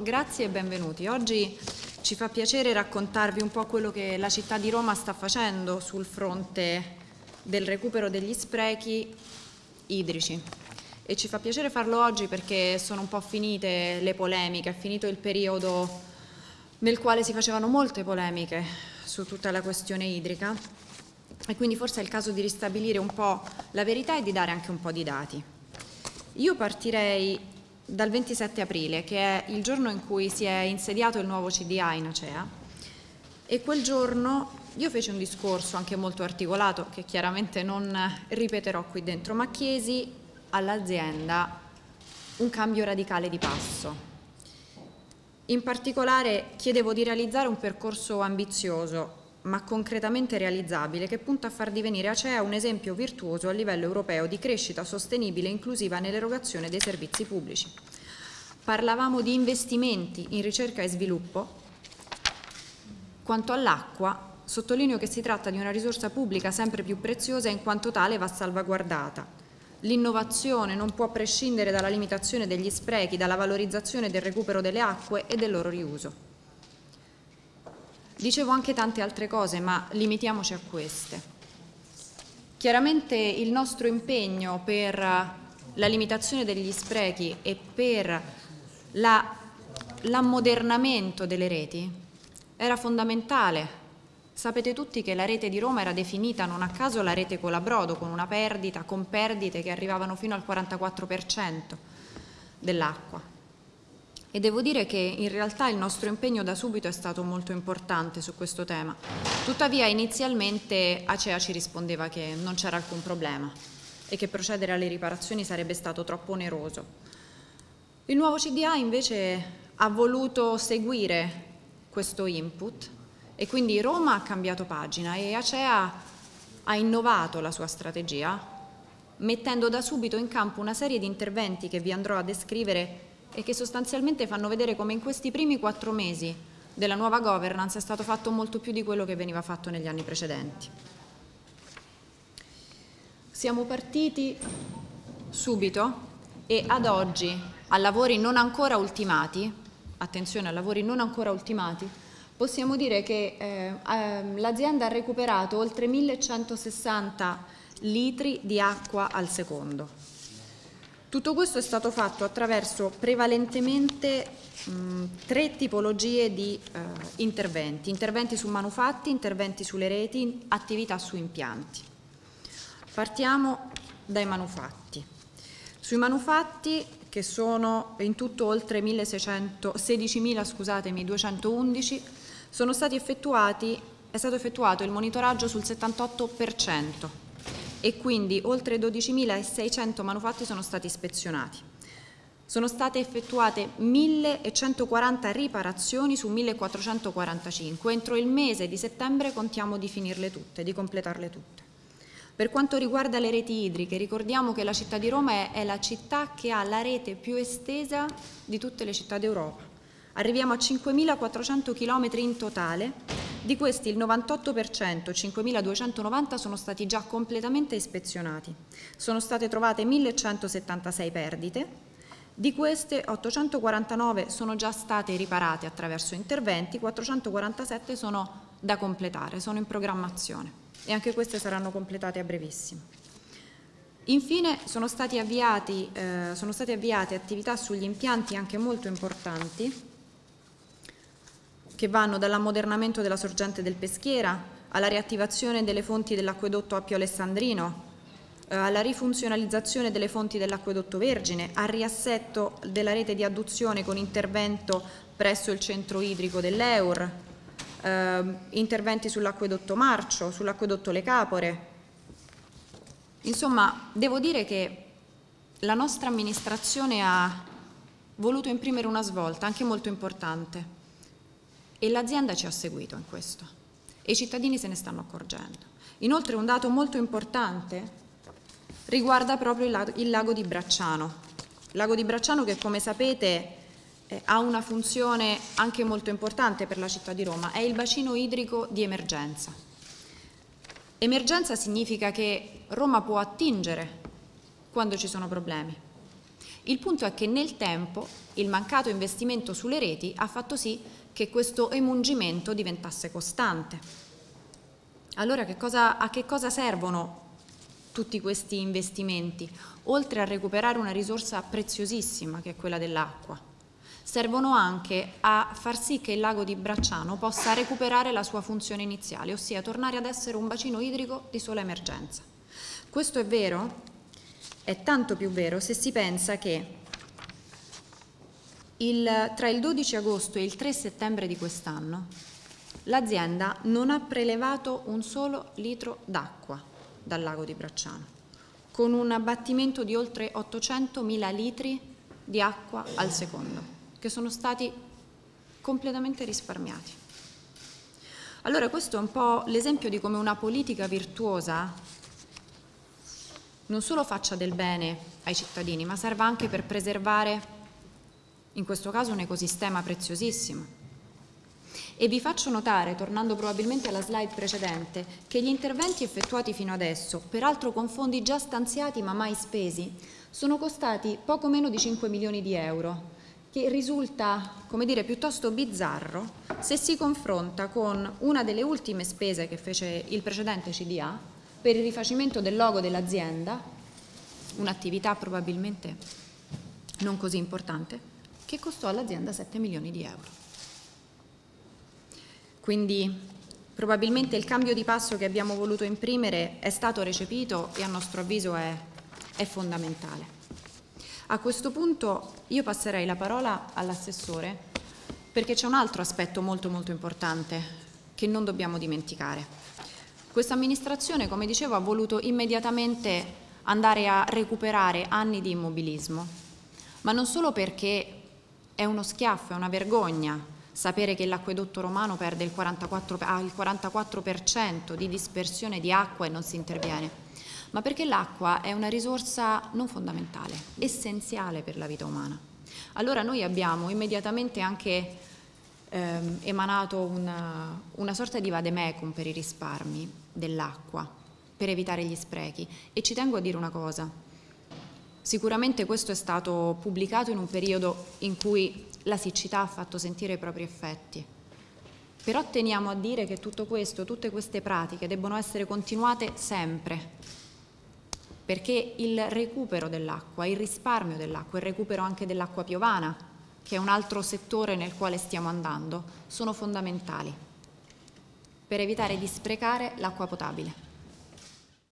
Grazie e benvenuti. Oggi ci fa piacere raccontarvi un po' quello che la città di Roma sta facendo sul fronte del recupero degli sprechi idrici. E ci fa piacere farlo oggi perché sono un po' finite le polemiche, è finito il periodo nel quale si facevano molte polemiche su tutta la questione idrica e quindi forse è il caso di ristabilire un po' la verità e di dare anche un po' di dati. Io partirei dal 27 aprile, che è il giorno in cui si è insediato il nuovo CDA in Acea, e quel giorno io feci un discorso anche molto articolato, che chiaramente non ripeterò qui dentro, ma chiesi all'azienda un cambio radicale di passo. In particolare chiedevo di realizzare un percorso ambizioso ma concretamente realizzabile, che punta a far divenire Acea un esempio virtuoso a livello europeo di crescita sostenibile e inclusiva nell'erogazione dei servizi pubblici. Parlavamo di investimenti in ricerca e sviluppo. Quanto all'acqua, sottolineo che si tratta di una risorsa pubblica sempre più preziosa e in quanto tale va salvaguardata. L'innovazione non può prescindere dalla limitazione degli sprechi, dalla valorizzazione del recupero delle acque e del loro riuso. Dicevo anche tante altre cose, ma limitiamoci a queste. Chiaramente il nostro impegno per la limitazione degli sprechi e per l'ammodernamento delle reti era fondamentale. Sapete tutti che la rete di Roma era definita non a caso la rete Colabrodo, con una perdita, con perdite che arrivavano fino al 44% dell'acqua. E devo dire che in realtà il nostro impegno da subito è stato molto importante su questo tema. Tuttavia inizialmente Acea ci rispondeva che non c'era alcun problema e che procedere alle riparazioni sarebbe stato troppo oneroso. Il nuovo CDA invece ha voluto seguire questo input e quindi Roma ha cambiato pagina e Acea ha innovato la sua strategia mettendo da subito in campo una serie di interventi che vi andrò a descrivere e che sostanzialmente fanno vedere come in questi primi quattro mesi della nuova governance è stato fatto molto più di quello che veniva fatto negli anni precedenti. Siamo partiti subito e ad oggi a lavori non ancora ultimati, attenzione a lavori non ancora ultimati, possiamo dire che eh, ehm, l'azienda ha recuperato oltre 1160 litri di acqua al secondo tutto questo è stato fatto attraverso prevalentemente mh, tre tipologie di eh, interventi, interventi su manufatti, interventi sulle reti, attività su impianti. Partiamo dai manufatti. Sui manufatti, che sono in tutto oltre 16.211, sono stati effettuati, è stato effettuato il monitoraggio sul 78%, e quindi oltre 12.600 manufatti sono stati ispezionati. Sono state effettuate 1.140 riparazioni su 1.445. Entro il mese di settembre contiamo di finirle tutte, di completarle tutte. Per quanto riguarda le reti idriche, ricordiamo che la città di Roma è, la città che ha la rete più estesa di tutte le città d'Europa. Arriviamo a 5.400 km in totale di questi il 98%, 5.290, sono stati già completamente ispezionati. Sono state trovate 1.176 perdite, di queste 849 sono già state riparate attraverso interventi, 447 sono da completare, sono in programmazione e anche queste saranno completate a brevissimo. Infine sono, avviati, eh, sono state avviate attività sugli impianti anche molto importanti che vanno dall'ammodernamento della sorgente del Peschiera alla riattivazione delle fonti dell'acquedotto Appio Alessandrino, eh, alla rifunzionalizzazione delle fonti dell'acquedotto Vergine, al riassetto della rete di adduzione con intervento presso il centro idrico dell'Eur, eh, interventi sull'acquedotto Marcio, sull'acquedotto Le Capore. Insomma, devo dire che la nostra amministrazione ha voluto imprimere una svolta anche molto importante e l'azienda ci ha seguito in questo e i cittadini se ne stanno accorgendo. Inoltre un dato molto importante riguarda proprio il lago, il lago di Bracciano. Il lago di Bracciano che come sapete eh, ha una funzione anche molto importante per la città di Roma, è il bacino idrico di emergenza. Emergenza significa che Roma può attingere quando ci sono problemi Il punto è che nel tempo il mancato investimento sulle reti ha fatto sì che questo emungimento diventasse costante. Allora che cosa, a che cosa servono tutti questi investimenti, oltre a recuperare una risorsa preziosissima che è quella dell'acqua? servono anche a far sì che il lago di Bracciano possa recuperare la sua funzione iniziale, ossia tornare ad essere un bacino idrico di sola emergenza. Questo è vero? È tanto più vero se si pensa che il, tra il 12 agosto e il 3 settembre di quest'anno l'azienda non ha prelevato un solo litro d'acqua dal lago di Bracciano, con un abbattimento di oltre 800.000 litri di acqua al secondo che sono stati completamente risparmiati. Allora questo è un po' l'esempio di come una politica virtuosa non solo faccia del bene ai cittadini, ma serva anche per preservare, in questo caso, un ecosistema preziosissimo. E vi faccio notare, tornando probabilmente alla slide precedente, che gli interventi effettuati fino adesso, peraltro con fondi già stanziati ma mai spesi, sono costati poco meno di 5 milioni di euro, che risulta, come dire, piuttosto bizzarro se si confronta con una delle ultime spese che fece il precedente CDA per il rifacimento del logo dell'azienda, un'attività probabilmente non così importante, che costò all'azienda 7 milioni di euro. Quindi probabilmente il cambio di passo che abbiamo voluto imprimere è stato recepito e a nostro avviso è, è fondamentale. A questo punto io passerei la parola all'assessore perché c'è un altro aspetto molto molto importante che non dobbiamo dimenticare. Questa amministrazione, come dicevo, ha voluto immediatamente andare a recuperare anni di immobilismo, ma non solo perché è uno schiaffo, è una vergogna sapere che l'acquedotto romano perde il 44, ha il 44% di dispersione di acqua e non si interviene, ma perché l'acqua è una risorsa non fondamentale, essenziale per la vita umana. Allora noi abbiamo immediatamente anche ehm, emanato una, una sorta di vademecum per i risparmi dell'acqua, per evitare gli sprechi. E ci tengo a dire una cosa, sicuramente questo è stato pubblicato in un periodo in cui la siccità ha fatto sentire i propri effetti. Però teniamo a dire che tutto questo, tutte queste pratiche debbono essere continuate sempre, perché il recupero dell'acqua, il risparmio dell'acqua, il recupero anche dell'acqua piovana, che è un altro settore nel quale stiamo andando, sono fondamentali per evitare di sprecare l'acqua potabile.